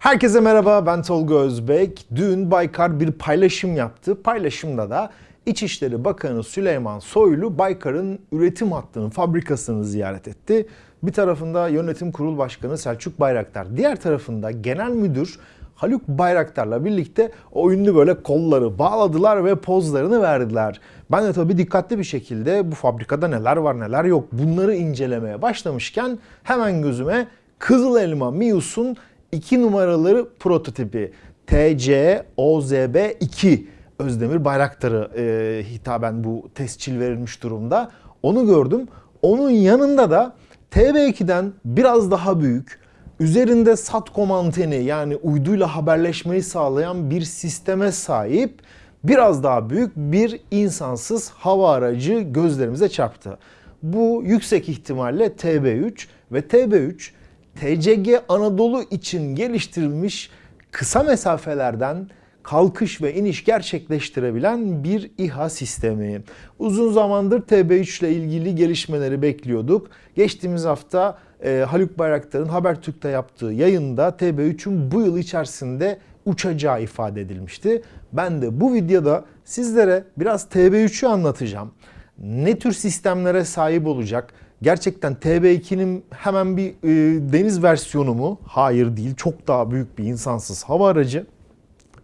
Herkese merhaba ben Tolga Özbek. Dün Baykar bir paylaşım yaptı. Paylaşımda da İçişleri Bakanı Süleyman Soylu Baykar'ın üretim hattının fabrikasını ziyaret etti. Bir tarafında Yönetim Kurul Başkanı Selçuk Bayraktar, diğer tarafında Genel Müdür Haluk Bayraktar'la birlikte o ünlü böyle kolları bağladılar ve pozlarını verdiler. Ben de tabii dikkatli bir şekilde bu fabrikada neler var neler yok bunları incelemeye başlamışken hemen gözüme Kızıl Elma Mius'un 2 numaraları prototipi TC OZB 2 Özdemir Bayraktar'ı e, hitaben bu tescil verilmiş durumda. Onu gördüm. Onun yanında da TB2'den biraz daha büyük, üzerinde SATCOM anteni yani uyduyla haberleşmeyi sağlayan bir sisteme sahip biraz daha büyük bir insansız hava aracı gözlerimize çarptı. Bu yüksek ihtimalle TB3 ve TB3 TCG Anadolu için geliştirilmiş kısa mesafelerden kalkış ve iniş gerçekleştirebilen bir İHA sistemi. Uzun zamandır TB3 ile ilgili gelişmeleri bekliyorduk. Geçtiğimiz hafta e, Haluk Bayraktar'ın Habertürk'te yaptığı yayında TB3'ün bu yıl içerisinde uçacağı ifade edilmişti. Ben de bu videoda sizlere biraz TB3'ü anlatacağım. Ne tür sistemlere sahip olacak? Gerçekten TB2'nin hemen bir e, deniz versiyonu mu? Hayır değil. Çok daha büyük bir insansız hava aracı.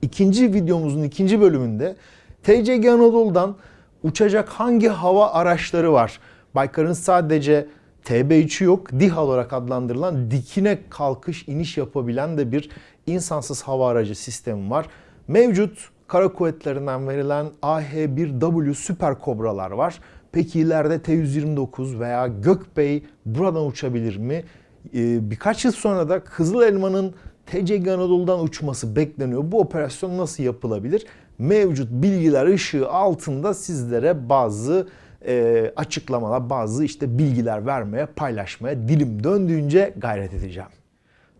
İkinci videomuzun ikinci bölümünde TCG Anadolu'dan uçacak hangi hava araçları var? Baykar'ın sadece TB3'ü yok, DİHA olarak adlandırılan dikine kalkış iniş yapabilen de bir insansız hava aracı sistemi var. Mevcut kara kuvvetlerinden verilen AH-1W Süper Kobralar var. Peki ileride T-129 veya Gökbey buradan uçabilir mi? Ee, birkaç yıl sonra da Kızıl Elma'nın TCG Anadolu'dan uçması bekleniyor. Bu operasyon nasıl yapılabilir? Mevcut bilgiler ışığı altında sizlere bazı e, açıklamalar, bazı işte bilgiler vermeye, paylaşmaya dilim döndüğünce gayret edeceğim.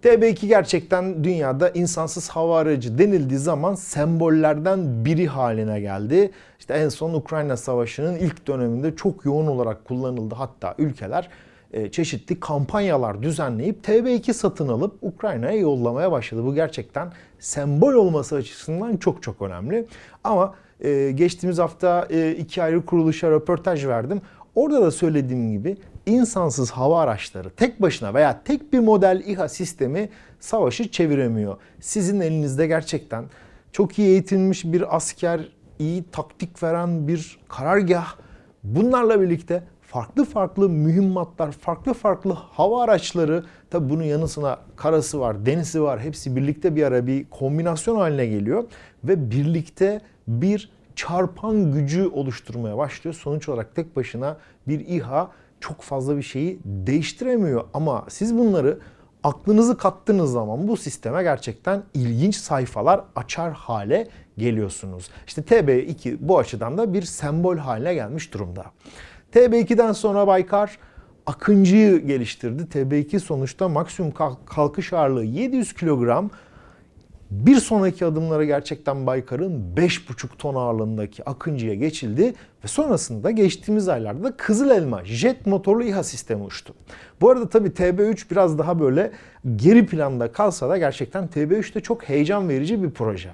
TB2 gerçekten dünyada insansız hava aracı denildiği zaman sembollerden biri haline geldi. İşte en son Ukrayna Savaşı'nın ilk döneminde çok yoğun olarak kullanıldı. Hatta ülkeler e, çeşitli kampanyalar düzenleyip TB2 satın alıp Ukrayna'ya yollamaya başladı. Bu gerçekten sembol olması açısından çok çok önemli. Ama e, geçtiğimiz hafta e, iki ayrı kuruluşa röportaj verdim. Orada da söylediğim gibi insansız hava araçları tek başına veya tek bir model İHA sistemi savaşı çeviremiyor. Sizin elinizde gerçekten çok iyi eğitilmiş bir asker, iyi taktik veren bir karargah bunlarla birlikte farklı farklı mühimmatlar, farklı farklı hava araçları, tabi bunun yanısına karası var, denizi var, hepsi birlikte bir ara bir kombinasyon haline geliyor ve birlikte bir çarpan gücü oluşturmaya başlıyor. Sonuç olarak tek başına bir İHA çok fazla bir şeyi değiştiremiyor ama siz bunları aklınızı kattığınız zaman bu sisteme gerçekten ilginç sayfalar açar hale geliyorsunuz. İşte TB2 bu açıdan da bir sembol haline gelmiş durumda. TB2'den sonra Baykar Akıncı'yı geliştirdi. TB2 sonuçta maksimum kalkış ağırlığı 700 kilogram. Bir sonraki adımlara gerçekten Baykar'ın 5,5 ton ağırlığındaki Akıncı'ya geçildi ve sonrasında geçtiğimiz aylarda Kızıl Elma jet motorlu İHA sistemi uçtu. Bu arada tabii TB3 biraz daha böyle geri planda kalsa da gerçekten TB3 de çok heyecan verici bir proje.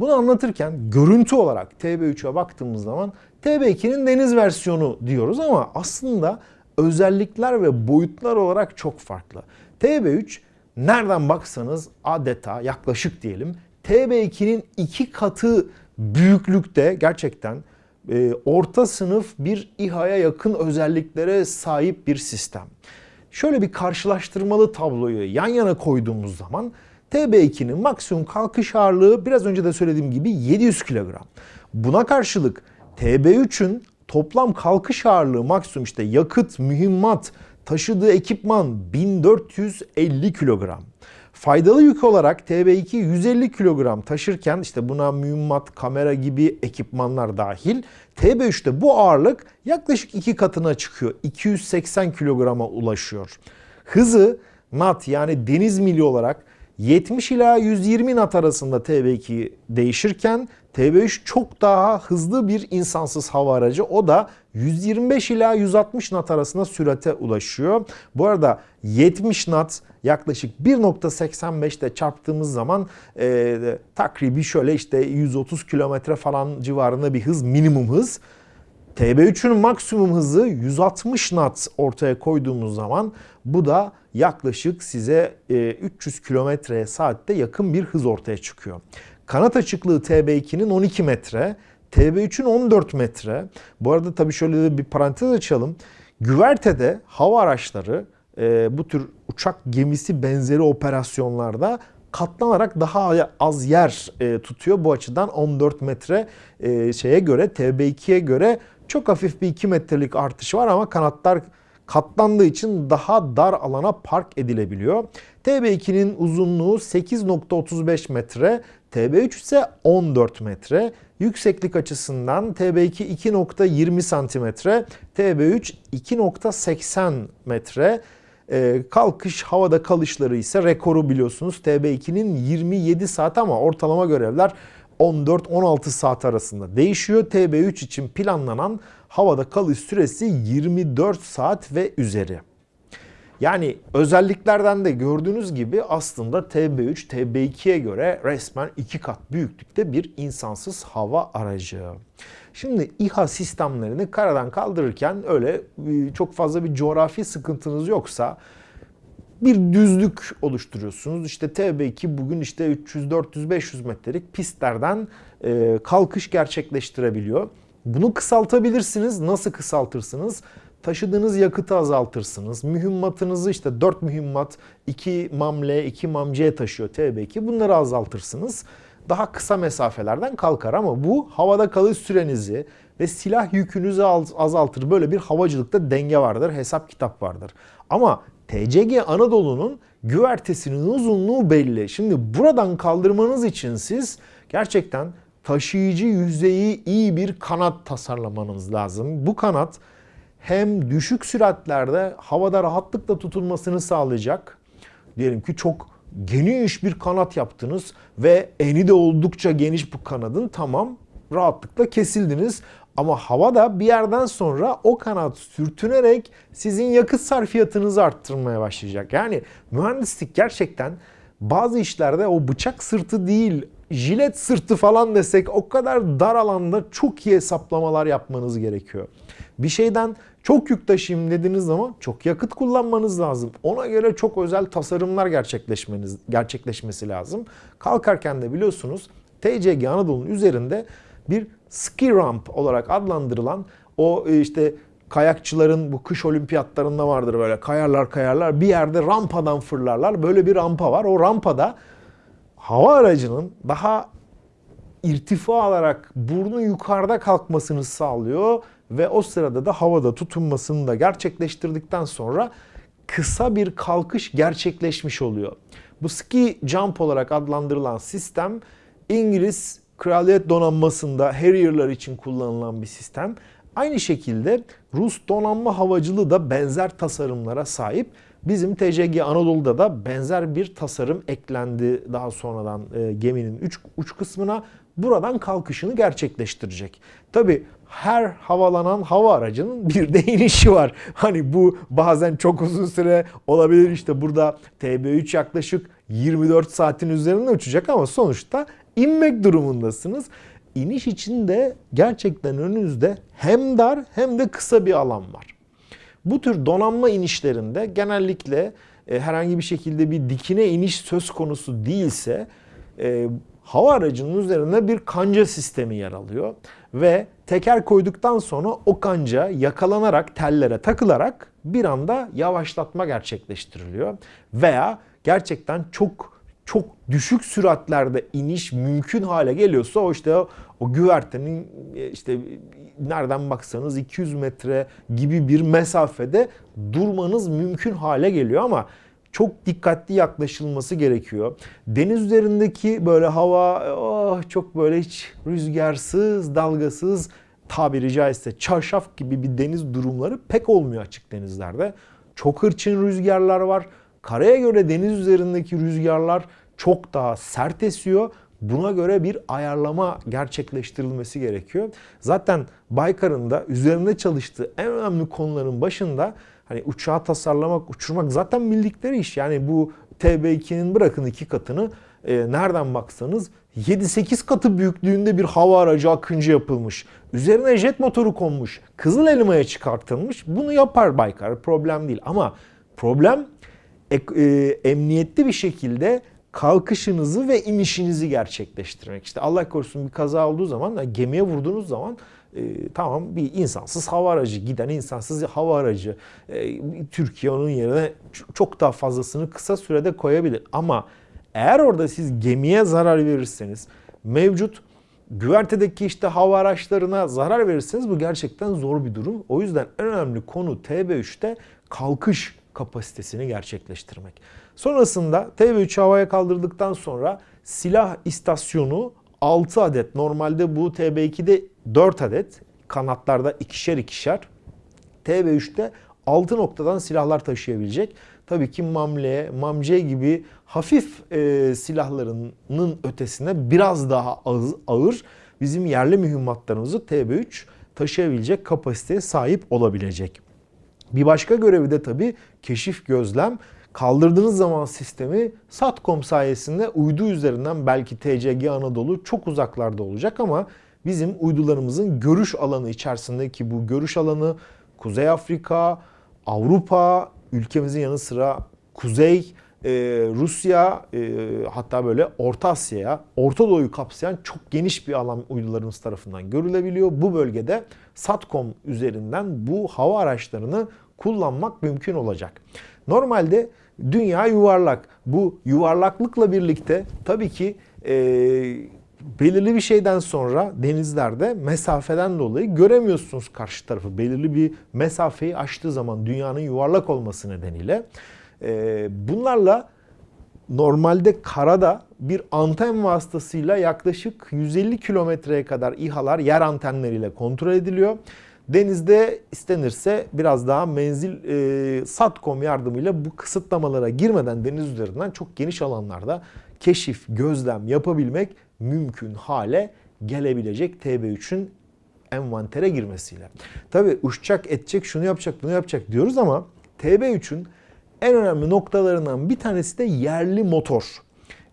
Bunu anlatırken görüntü olarak TB3'e baktığımız zaman TB2'nin deniz versiyonu diyoruz ama aslında özellikler ve boyutlar olarak çok farklı. TB3 nereden baksanız adeta yaklaşık diyelim TB2'nin iki katı büyüklükte gerçekten e, orta sınıf bir İHA'ya yakın özelliklere sahip bir sistem. Şöyle bir karşılaştırmalı tabloyu yan yana koyduğumuz zaman TB2'nin maksimum kalkış ağırlığı biraz önce de söylediğim gibi 700 kilogram. Buna karşılık TB3'ün toplam kalkış ağırlığı maksimum işte yakıt, mühimmat, taşıdığı ekipman 1450 kilogram. Faydalı yük olarak TB2 150 kilogram taşırken işte buna mühimmat, kamera gibi ekipmanlar dahil TB3'te bu ağırlık yaklaşık iki katına çıkıyor. 280 kilograma ulaşıyor. Hızı nat yani deniz mili olarak 70 ila 120 nat arasında TB2 değişirken TB3 çok daha hızlı bir insansız hava aracı. O da 125 ila 160 knot arasında sürate ulaşıyor. Bu arada 70 knot yaklaşık 1.85'te çarptığımız zaman e, takribi şöyle işte 130 kilometre falan civarında bir hız minimum hız. TB3'ün maksimum hızı 160 knot ortaya koyduğumuz zaman bu da yaklaşık size 300 kilometreye saatte yakın bir hız ortaya çıkıyor. Kanat açıklığı TB2'nin 12 metre, TB3'ün 14 metre. Bu arada tabii şöyle de bir parantez açalım. Güvertede hava araçları e, bu tür uçak gemisi benzeri operasyonlarda katlanarak daha az yer e, tutuyor. Bu açıdan 14 metre e, şeye göre TB2'ye göre çok hafif bir 2 metrelik artış var ama kanatlar katlandığı için daha dar alana park edilebiliyor. TB2'nin uzunluğu 8.35 metre, TB3 ise 14 metre. Yükseklik açısından TB2 2.20 santimetre, TB3 2.80 metre. Ee, kalkış havada kalışları ise rekoru biliyorsunuz TB2'nin 27 saat ama ortalama görevler 14-16 saat arasında değişiyor. TB3 için planlanan havada kalış süresi 24 saat ve üzeri. Yani özelliklerden de gördüğünüz gibi aslında TB3 TB2'ye göre resmen iki kat büyüklükte bir insansız hava aracı. Şimdi İHA sistemlerini karadan kaldırırken öyle e, çok fazla bir coğrafi sıkıntınız yoksa bir düzlük oluşturuyorsunuz. İşte TB2 bugün işte 300, 400, 500 metrelik pistlerden e, kalkış gerçekleştirebiliyor. Bunu kısaltabilirsiniz. Nasıl kısaltırsınız? Taşıdığınız yakıtı azaltırsınız. Mühimmatınızı işte 4 mühimmat, 2 mam L, 2 mam C taşıyor TB2. Bunları azaltırsınız. Daha kısa mesafelerden kalkar ama bu havada kalış sürenizi ve silah yükünüzü azaltır. Böyle bir havacılıkta denge vardır, hesap kitap vardır. Ama TCG Anadolu'nun güvertesinin uzunluğu belli. Şimdi buradan kaldırmanız için siz gerçekten taşıyıcı yüzeyi iyi bir kanat tasarlamanız lazım. Bu kanat hem düşük süratlerde havada rahatlıkla tutulmasını sağlayacak. Diyelim ki çok geniş bir kanat yaptınız ve eni de oldukça geniş bu kanadın tamam rahatlıkla kesildiniz. Ama havada bir yerden sonra o kanat sürtünerek sizin yakıt sarfiyatınızı arttırmaya başlayacak. Yani mühendislik gerçekten bazı işlerde o bıçak sırtı değil jilet sırtı falan desek o kadar dar alanda çok iyi hesaplamalar yapmanız gerekiyor. Bir şeyden çok yük taşıyayım dediğiniz zaman çok yakıt kullanmanız lazım. Ona göre çok özel tasarımlar gerçekleşmeniz gerçekleşmesi lazım. Kalkarken de biliyorsunuz TCG Anadolu'nun üzerinde bir ski ramp olarak adlandırılan o e, işte kayakçıların bu kış olimpiyatlarında vardır böyle kayarlar kayarlar bir yerde rampadan fırlarlar. Böyle bir rampa var. O rampada hava aracının daha irtifa alarak burnu yukarıda kalkmasını sağlıyor ve o sırada da havada tutunmasını da gerçekleştirdikten sonra kısa bir kalkış gerçekleşmiş oluyor. Bu ski jump olarak adlandırılan sistem İngiliz Kraliyet donanmasında Harrier'lar için kullanılan bir sistem. Aynı şekilde Rus donanma havacılığı da benzer tasarımlara sahip. Bizim TCG Anadolu'da da benzer bir tasarım eklendi daha sonradan e, geminin uç, uç kısmına. Buradan kalkışını gerçekleştirecek. Tabi her havalanan hava aracının bir de inişi var. Hani bu bazen çok uzun süre olabilir. İşte burada TB3 yaklaşık 24 saatin üzerinde uçacak ama sonuçta inmek durumundasınız. İniş için de gerçekten önünüzde hem dar hem de kısa bir alan var. Bu tür donanma inişlerinde genellikle e, herhangi bir şekilde bir dikine iniş söz konusu değilse e, hava aracının üzerinde bir kanca sistemi yer alıyor ve teker koyduktan sonra o kanca yakalanarak tellere takılarak bir anda yavaşlatma gerçekleştiriliyor veya gerçekten çok çok düşük süratlerde iniş mümkün hale geliyorsa o işte o, o güvertenin e, işte nereden baksanız 200 metre gibi bir mesafede durmanız mümkün hale geliyor ama çok dikkatli yaklaşılması gerekiyor. Deniz üzerindeki böyle hava oh, çok böyle hiç rüzgarsız, dalgasız tabiri caizse çarşaf gibi bir deniz durumları pek olmuyor açık denizlerde. Çok hırçın rüzgarlar var. Karaya göre deniz üzerindeki rüzgarlar çok daha sert esiyor. Buna göre bir ayarlama gerçekleştirilmesi gerekiyor. Zaten Baykar'ın da üzerinde çalıştığı en önemli konuların başında hani uçağı tasarlamak, uçurmak zaten bildikleri iş. Yani bu TB2'nin bırakın iki katını e, nereden baksanız 7-8 katı büyüklüğünde bir hava aracı akıncı yapılmış. Üzerine jet motoru konmuş. Kızıl elmaya çıkartılmış. Bunu yapar Baykar. Problem değil. Ama problem e, e, emniyetli bir şekilde kalkışınızı ve inişinizi gerçekleştirmek. İşte Allah korusun bir kaza olduğu zaman gemiye vurduğunuz zaman e, tamam bir insansız hava aracı giden insansız hava aracı e, Türkiye onun yerine çok daha fazlasını kısa sürede koyabilir. Ama eğer orada siz gemiye zarar verirseniz mevcut güvertedeki işte hava araçlarına zarar verirseniz bu gerçekten zor bir durum. O yüzden en önemli konu TB3'te kalkış kapasitesini gerçekleştirmek. Sonrasında TB3 havaya kaldırdıktan sonra silah istasyonu 6 adet. Normalde bu TB2'de 4 adet. Kanatlarda ikişer ikişer. TB3'te 6 noktadan silahlar taşıyabilecek. Tabii ki Mamle, Mamce gibi hafif e, silahlarının ötesine biraz daha ağır bizim yerli mühimmatlarımızı TB3 taşıyabilecek kapasiteye sahip olabilecek. Bir başka görevi de tabii keşif gözlem. Kaldırdığınız zaman sistemi SATCOM sayesinde uydu üzerinden belki TCG Anadolu çok uzaklarda olacak ama bizim uydularımızın görüş alanı içerisindeki bu görüş alanı Kuzey Afrika, Avrupa, ülkemizin yanı sıra Kuzey, e, Rusya e, hatta böyle Orta Asya'ya, Orta Doğu'yu kapsayan çok geniş bir alan uydularımız tarafından görülebiliyor. Bu bölgede SATCOM üzerinden bu hava araçlarını kullanmak mümkün olacak. Normalde dünya yuvarlak. Bu yuvarlaklıkla birlikte tabii ki e, belirli bir şeyden sonra denizlerde mesafeden dolayı göremiyorsunuz karşı tarafı. Belirli bir mesafeyi aştığı zaman dünyanın yuvarlak olması nedeniyle. E, bunlarla normalde karada bir anten vasıtasıyla yaklaşık 150 kilometreye kadar İHA'lar yer antenleriyle kontrol ediliyor. Denizde istenirse biraz daha menzil e, SATCOM yardımıyla bu kısıtlamalara girmeden deniz üzerinden çok geniş alanlarda keşif, gözlem yapabilmek mümkün hale gelebilecek TB3'ün envantere girmesiyle. Tabi uçacak, edecek, şunu yapacak, bunu yapacak diyoruz ama TB3'ün en önemli noktalarından bir tanesi de yerli motor.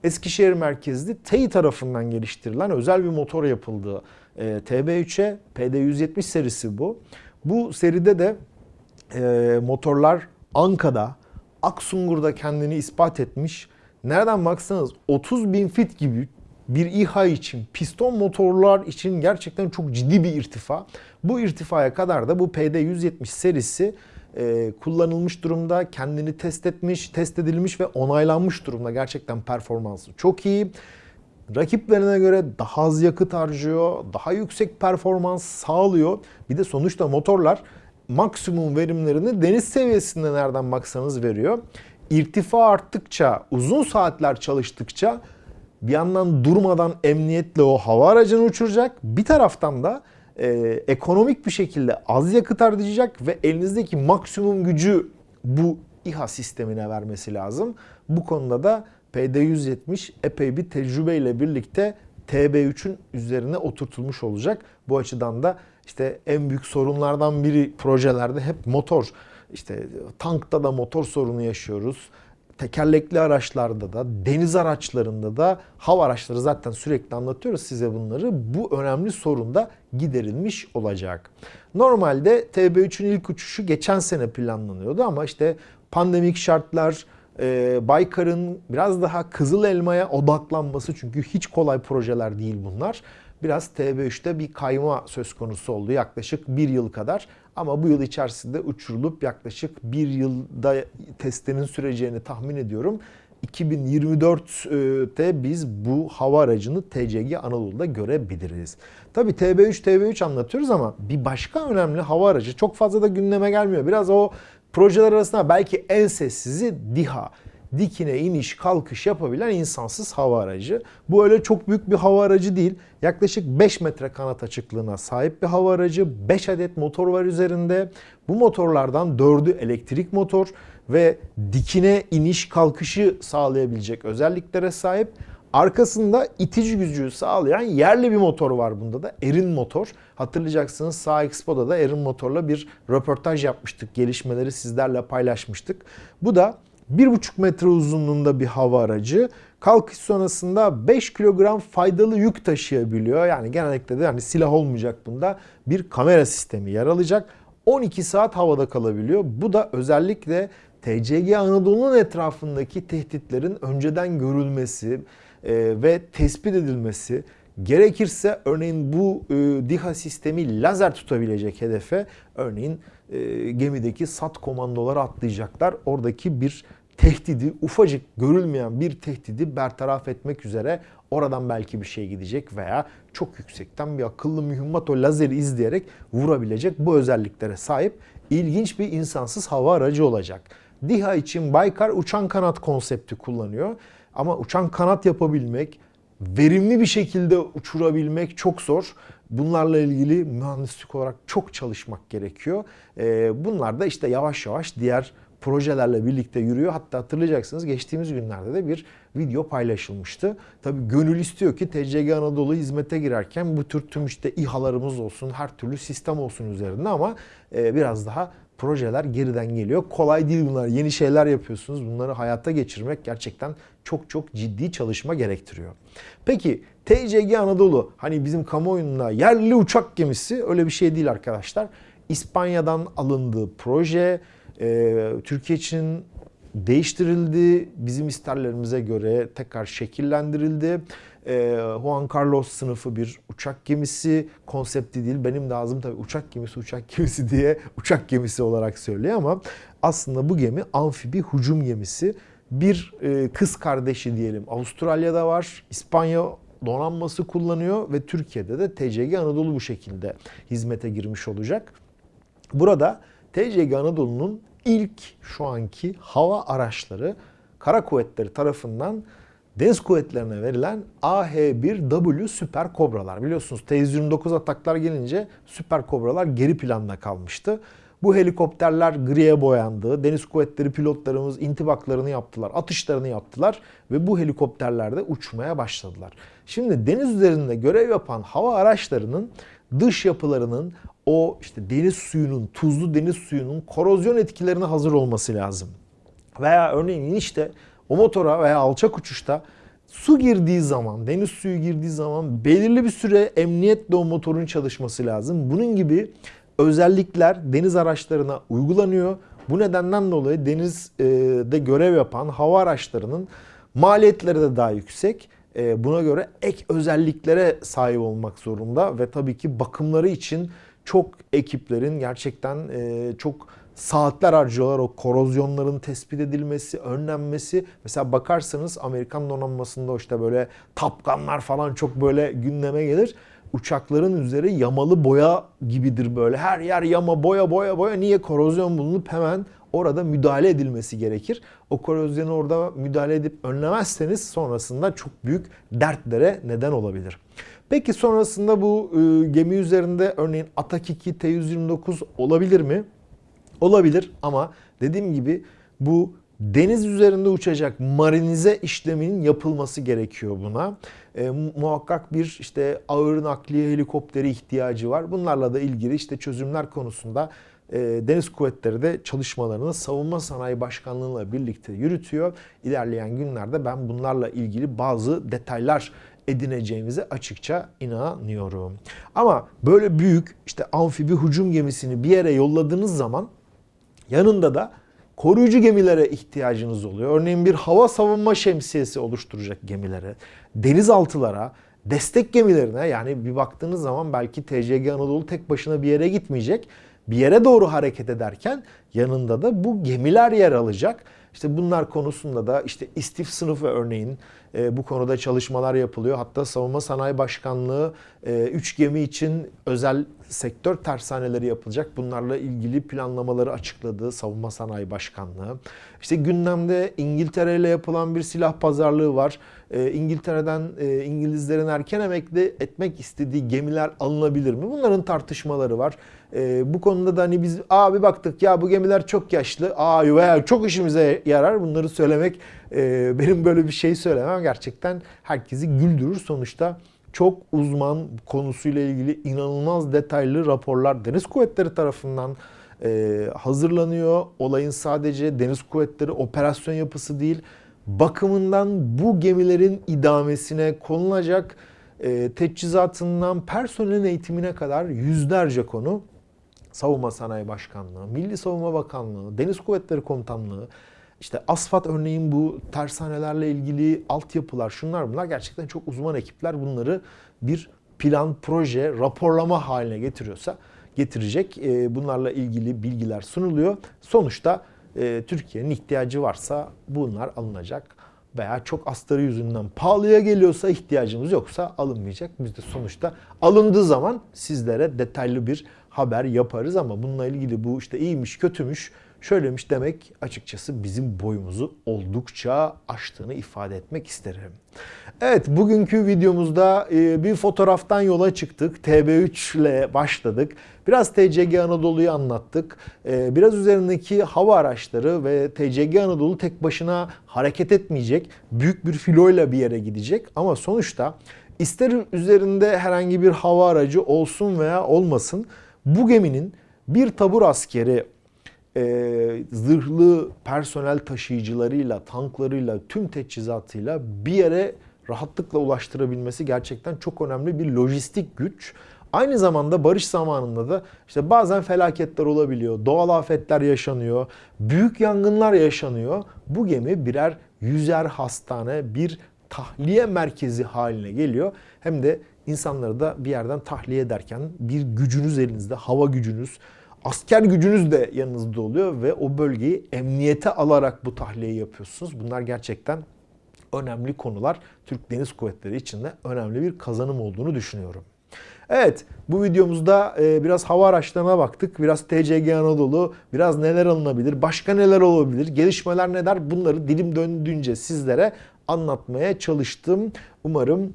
Eskişehir merkezli TEİ tarafından geliştirilen özel bir motor yapıldığı e, TB3'e PD170 serisi bu. Bu seride de e, motorlar Anka'da, Aksungur'da kendini ispat etmiş. Nereden baksanız 30 bin fit gibi bir İHA için, piston motorlar için gerçekten çok ciddi bir irtifa. Bu irtifaya kadar da bu PD170 serisi e, kullanılmış durumda, kendini test etmiş, test edilmiş ve onaylanmış durumda. Gerçekten performansı çok iyi. Rakiplerine göre daha az yakıt harcıyor, daha yüksek performans sağlıyor. Bir de sonuçta motorlar maksimum verimlerini deniz seviyesinde nereden baksanız veriyor. İrtifa arttıkça, uzun saatler çalıştıkça bir yandan durmadan emniyetle o hava aracını uçuracak. Bir taraftan da e, ekonomik bir şekilde az yakıt harcayacak ve elinizdeki maksimum gücü bu İHA sistemine vermesi lazım. Bu konuda da PD170 epey bir tecrübeyle birlikte TB3'ün üzerine oturtulmuş olacak. Bu açıdan da işte en büyük sorunlardan biri projelerde hep motor. İşte tankta da motor sorunu yaşıyoruz tekerlekli araçlarda da, deniz araçlarında da, hava araçları zaten sürekli anlatıyoruz size bunları. Bu önemli sorun da giderilmiş olacak. Normalde TB3'ün ilk uçuşu geçen sene planlanıyordu ama işte pandemik şartlar, e, Baykar'ın biraz daha Kızıl Elma'ya odaklanması çünkü hiç kolay projeler değil bunlar. Biraz TB3'te bir kayma söz konusu oldu yaklaşık bir yıl kadar. Ama bu yıl içerisinde uçurulup yaklaşık bir yılda testlerin süreceğini tahmin ediyorum. 2024'te biz bu hava aracını TCG Anadolu'da görebiliriz. Tabi TB3 TB3 anlatıyoruz ama bir başka önemli hava aracı çok fazla da gündeme gelmiyor. Biraz o projeler arasında belki en sessizi DİHA dikine iniş kalkış yapabilen insansız hava aracı. Bu öyle çok büyük bir hava aracı değil. Yaklaşık 5 metre kanat açıklığına sahip bir hava aracı. 5 adet motor var üzerinde. Bu motorlardan 4'ü elektrik motor ve dikine iniş kalkışı sağlayabilecek özelliklere sahip. Arkasında itici gücü sağlayan yerli bir motor var bunda da. Erin motor. Hatırlayacaksınız Sağ Expo'da da Erin motorla bir röportaj yapmıştık. Gelişmeleri sizlerle paylaşmıştık. Bu da 1,5 metre uzunluğunda bir hava aracı. Kalkış sonrasında 5 kilogram faydalı yük taşıyabiliyor. Yani genellikle de yani silah olmayacak bunda. Bir kamera sistemi yer alacak. 12 saat havada kalabiliyor. Bu da özellikle TCG Anadolu'nun etrafındaki tehditlerin önceden görülmesi ve tespit edilmesi gerekirse örneğin bu e, DİHA sistemi lazer tutabilecek hedefe örneğin e, gemideki SAT komandoları atlayacaklar. Oradaki bir tehdidi, ufacık görülmeyen bir tehdidi bertaraf etmek üzere oradan belki bir şey gidecek veya çok yüksekten bir akıllı mühimmat o lazeri izleyerek vurabilecek bu özelliklere sahip ilginç bir insansız hava aracı olacak. DİHA için Baykar uçan kanat konsepti kullanıyor. Ama uçan kanat yapabilmek, verimli bir şekilde uçurabilmek çok zor. Bunlarla ilgili mühendislik olarak çok çalışmak gerekiyor. Ee, bunlar da işte yavaş yavaş diğer projelerle birlikte yürüyor. Hatta hatırlayacaksınız geçtiğimiz günlerde de bir video paylaşılmıştı. Tabi gönül istiyor ki TCG Anadolu hizmete girerken bu tür tüm işte İHA'larımız olsun, her türlü sistem olsun üzerinde ama e, biraz daha projeler geriden geliyor. Kolay değil bunlar. Yeni şeyler yapıyorsunuz. Bunları hayata geçirmek gerçekten çok çok ciddi çalışma gerektiriyor. Peki TCG Anadolu hani bizim kamuoyunda yerli uçak gemisi öyle bir şey değil arkadaşlar. İspanya'dan alındığı proje e, Türkiye için değiştirildi. Bizim isterlerimize göre tekrar şekillendirildi. E, Juan Carlos sınıfı bir uçak gemisi konsepti değil. Benim de ağzım tabii uçak gemisi uçak gemisi diye uçak gemisi olarak söylüyor ama aslında bu gemi amfibi hücum gemisi. Bir e, kız kardeşi diyelim Avustralya'da var. İspanya donanması kullanıyor ve Türkiye'de de TCG Anadolu bu şekilde hizmete girmiş olacak. Burada TCG Anadolu'nun ilk şu anki hava araçları kara kuvvetleri tarafından deniz kuvvetlerine verilen AH-1W Süper Kobralar. Biliyorsunuz T-129 ataklar gelince Süper Kobralar geri planda kalmıştı. Bu helikopterler griye boyandı. Deniz kuvvetleri pilotlarımız intibaklarını yaptılar, atışlarını yaptılar ve bu helikopterlerde uçmaya başladılar. Şimdi deniz üzerinde görev yapan hava araçlarının dış yapılarının o işte deniz suyunun, tuzlu deniz suyunun korozyon etkilerine hazır olması lazım. Veya örneğin işte o motora veya alçak uçuşta su girdiği zaman, deniz suyu girdiği zaman belirli bir süre emniyetle o motorun çalışması lazım. Bunun gibi özellikler deniz araçlarına uygulanıyor. Bu nedenden dolayı denizde görev yapan hava araçlarının maliyetleri de daha yüksek. E, buna göre ek özelliklere sahip olmak zorunda ve tabii ki bakımları için çok ekiplerin gerçekten e, çok saatler harcıyorlar o korozyonların tespit edilmesi, önlenmesi. Mesela bakarsanız Amerikan donanmasında işte böyle tapkanlar falan çok böyle gündeme gelir. Uçakların üzeri yamalı boya gibidir böyle. Her yer yama, boya, boya, boya. Niye? Korozyon bulunup hemen orada müdahale edilmesi gerekir. O korozyonu orada müdahale edip önlemezseniz sonrasında çok büyük dertlere neden olabilir. Peki sonrasında bu e, gemi üzerinde örneğin Atak 2 T-129 olabilir mi? Olabilir ama dediğim gibi bu deniz üzerinde uçacak marinize işleminin yapılması gerekiyor buna. E, muhakkak bir işte ağır nakliye helikopteri ihtiyacı var. Bunlarla da ilgili işte çözümler konusunda e, Deniz Kuvvetleri de çalışmalarını Savunma Sanayi Başkanlığı'yla birlikte yürütüyor. İlerleyen günlerde ben bunlarla ilgili bazı detaylar edineceğimize açıkça inanıyorum. Ama böyle büyük işte amfibi hücum gemisini bir yere yolladığınız zaman yanında da koruyucu gemilere ihtiyacınız oluyor. Örneğin bir hava savunma şemsiyesi oluşturacak gemilere, denizaltılara, destek gemilerine yani bir baktığınız zaman belki TCG Anadolu tek başına bir yere gitmeyecek. Bir yere doğru hareket ederken yanında da bu gemiler yer alacak. İşte bunlar konusunda da işte istif sınıfı örneğin e, bu konuda çalışmalar yapılıyor. Hatta Savunma Sanayi Başkanlığı 3 e, gemi için özel sektör tersaneleri yapılacak. Bunlarla ilgili planlamaları açıkladı Savunma Sanayi Başkanlığı. İşte gündemde İngiltere ile yapılan bir silah pazarlığı var. E, İngiltere'den e, İngilizlerin erken emekli etmek istediği gemiler alınabilir mi? Bunların tartışmaları var. E, bu konuda da hani biz abi baktık ya bu gemiler çok yaşlı. Aa çok işimize yarar. Bunları söylemek e, benim böyle bir şey söylemem gerçekten herkesi güldürür. Sonuçta çok uzman konusuyla ilgili inanılmaz detaylı raporlar Deniz Kuvvetleri tarafından e, hazırlanıyor. Olayın sadece Deniz Kuvvetleri operasyon yapısı değil, bakımından bu gemilerin idamesine konulacak e, teçhizatından personelin eğitimine kadar yüzlerce konu Savunma Sanayi Başkanlığı, Milli Savunma Bakanlığı, Deniz Kuvvetleri Komutanlığı, işte asfalt örneğin bu tersanelerle ilgili altyapılar, şunlar bunlar gerçekten çok uzman ekipler bunları bir plan, proje, raporlama haline getiriyorsa getirecek. E, bunlarla ilgili bilgiler sunuluyor. Sonuçta e, Türkiye'nin ihtiyacı varsa bunlar alınacak veya çok astarı yüzünden pahalıya geliyorsa ihtiyacımız yoksa alınmayacak. Biz de sonuçta alındığı zaman sizlere detaylı bir haber yaparız ama bununla ilgili bu işte iyiymiş kötümüş şöylemiş demek açıkçası bizim boyumuzu oldukça aştığını ifade etmek isterim. Evet bugünkü videomuzda e, bir fotoğraftan yola çıktık. TB3 ile başladık. Biraz TCG Anadolu'yu anlattık. E, biraz üzerindeki hava araçları ve TCG Anadolu tek başına hareket etmeyecek. Büyük bir filoyla bir yere gidecek. Ama sonuçta ister üzerinde herhangi bir hava aracı olsun veya olmasın bu geminin bir tabur askeri e, zırhlı personel taşıyıcılarıyla, tanklarıyla, tüm teçhizatıyla bir yere rahatlıkla ulaştırabilmesi gerçekten çok önemli bir lojistik güç. Aynı zamanda barış zamanında da işte bazen felaketler olabiliyor, doğal afetler yaşanıyor, büyük yangınlar yaşanıyor. Bu gemi birer yüzer hastane, bir tahliye merkezi haline geliyor. Hem de insanları da bir yerden tahliye ederken bir gücünüz elinizde, hava gücünüz, asker gücünüz de yanınızda oluyor ve o bölgeyi emniyete alarak bu tahliyeyi yapıyorsunuz. Bunlar gerçekten önemli konular. Türk Deniz Kuvvetleri için de önemli bir kazanım olduğunu düşünüyorum. Evet bu videomuzda e, biraz hava araçlarına baktık. Biraz TCG Anadolu, biraz neler alınabilir, başka neler olabilir, gelişmeler neler bunları dilim döndüğünce sizlere anlatmaya çalıştım. Umarım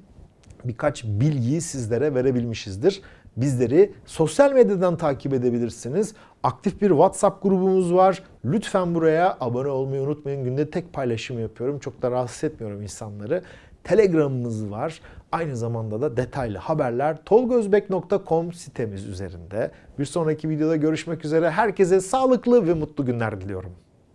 birkaç bilgiyi sizlere verebilmişizdir. Bizleri sosyal medyadan takip edebilirsiniz. Aktif bir WhatsApp grubumuz var. Lütfen buraya abone olmayı unutmayın. Günde tek paylaşım yapıyorum. Çok da rahatsız etmiyorum insanları. Telegram'ımız var. Aynı zamanda da detaylı haberler tolgozbek.com sitemiz üzerinde. Bir sonraki videoda görüşmek üzere. Herkese sağlıklı ve mutlu günler diliyorum.